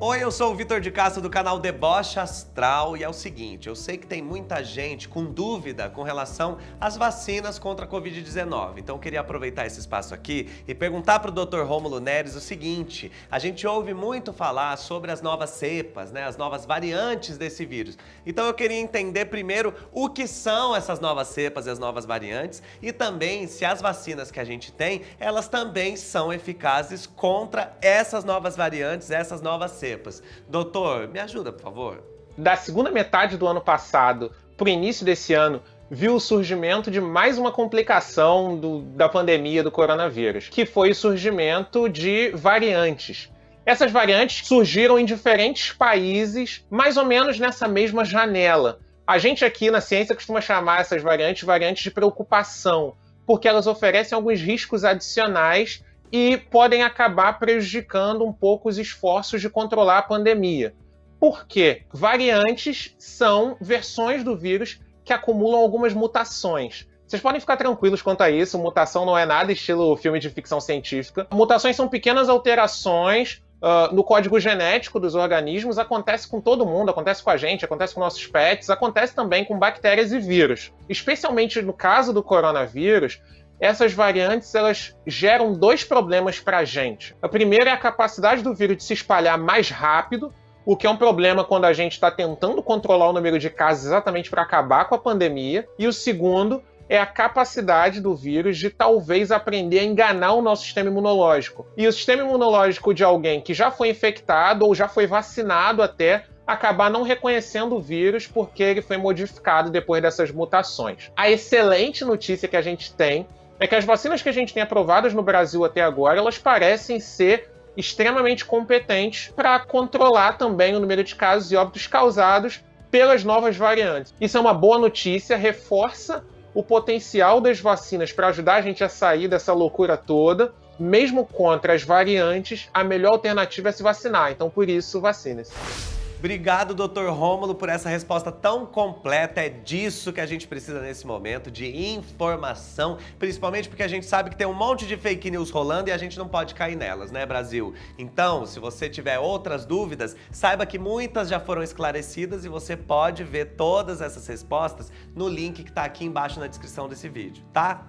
Oi, eu sou o Vitor de Castro do canal Deboche Astral e é o seguinte, eu sei que tem muita gente com dúvida com relação às vacinas contra a Covid-19, então eu queria aproveitar esse espaço aqui e perguntar para o Dr. Rômulo Neres o seguinte, a gente ouve muito falar sobre as novas cepas, né, as novas variantes desse vírus, então eu queria entender primeiro o que são essas novas cepas e as novas variantes e também se as vacinas que a gente tem, elas também são eficazes contra essas novas variantes, essas novas cepas cepas. Doutor, me ajuda, por favor. Da segunda metade do ano passado para o início desse ano, viu o surgimento de mais uma complicação do, da pandemia do coronavírus, que foi o surgimento de variantes. Essas variantes surgiram em diferentes países, mais ou menos nessa mesma janela. A gente aqui na ciência costuma chamar essas variantes variantes de preocupação, porque elas oferecem alguns riscos adicionais e podem acabar prejudicando um pouco os esforços de controlar a pandemia. Por quê? Variantes são versões do vírus que acumulam algumas mutações. Vocês podem ficar tranquilos quanto a isso, mutação não é nada estilo filme de ficção científica. Mutações são pequenas alterações uh, no código genético dos organismos, acontece com todo mundo, acontece com a gente, acontece com nossos pets, acontece também com bactérias e vírus. Especialmente no caso do coronavírus, essas variantes elas geram dois problemas para a gente. O primeiro é a capacidade do vírus de se espalhar mais rápido, o que é um problema quando a gente está tentando controlar o número de casos exatamente para acabar com a pandemia. E o segundo é a capacidade do vírus de talvez aprender a enganar o nosso sistema imunológico. E o sistema imunológico de alguém que já foi infectado ou já foi vacinado até acabar não reconhecendo o vírus porque ele foi modificado depois dessas mutações. A excelente notícia que a gente tem é que as vacinas que a gente tem aprovadas no Brasil até agora, elas parecem ser extremamente competentes para controlar também o número de casos e óbitos causados pelas novas variantes. Isso é uma boa notícia, reforça o potencial das vacinas para ajudar a gente a sair dessa loucura toda. Mesmo contra as variantes, a melhor alternativa é se vacinar. Então, por isso, vacine-se. Obrigado, Dr. Rômulo, por essa resposta tão completa. É disso que a gente precisa nesse momento, de informação, principalmente porque a gente sabe que tem um monte de fake news rolando e a gente não pode cair nelas, né, Brasil? Então, se você tiver outras dúvidas, saiba que muitas já foram esclarecidas e você pode ver todas essas respostas no link que está aqui embaixo na descrição desse vídeo, tá?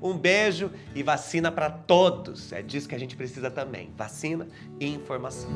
Um beijo e vacina para todos. É disso que a gente precisa também. Vacina e informação.